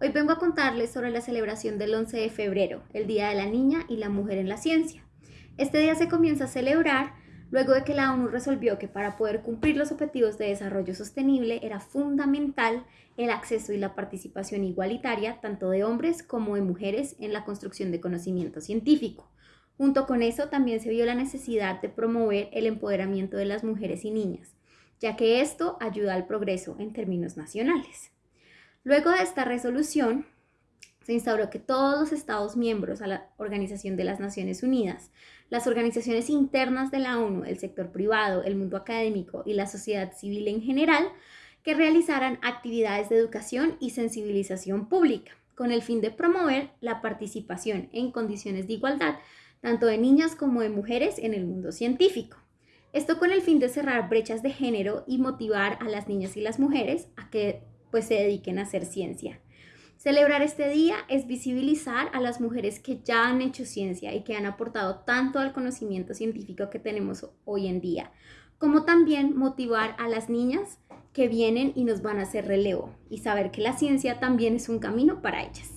Hoy vengo a contarles sobre la celebración del 11 de febrero, el Día de la Niña y la Mujer en la Ciencia. Este día se comienza a celebrar luego de que la ONU resolvió que para poder cumplir los objetivos de desarrollo sostenible era fundamental el acceso y la participación igualitaria tanto de hombres como de mujeres en la construcción de conocimiento científico. Junto con eso también se vio la necesidad de promover el empoderamiento de las mujeres y niñas, ya que esto ayuda al progreso en términos nacionales. Luego de esta resolución, se instauró que todos los Estados miembros a la Organización de las Naciones Unidas, las organizaciones internas de la ONU, el sector privado, el mundo académico y la sociedad civil en general, que realizaran actividades de educación y sensibilización pública, con el fin de promover la participación en condiciones de igualdad, tanto de niñas como de mujeres en el mundo científico. Esto con el fin de cerrar brechas de género y motivar a las niñas y las mujeres a que pues se dediquen a hacer ciencia. Celebrar este día es visibilizar a las mujeres que ya han hecho ciencia y que han aportado tanto al conocimiento científico que tenemos hoy en día, como también motivar a las niñas que vienen y nos van a hacer relevo y saber que la ciencia también es un camino para ellas.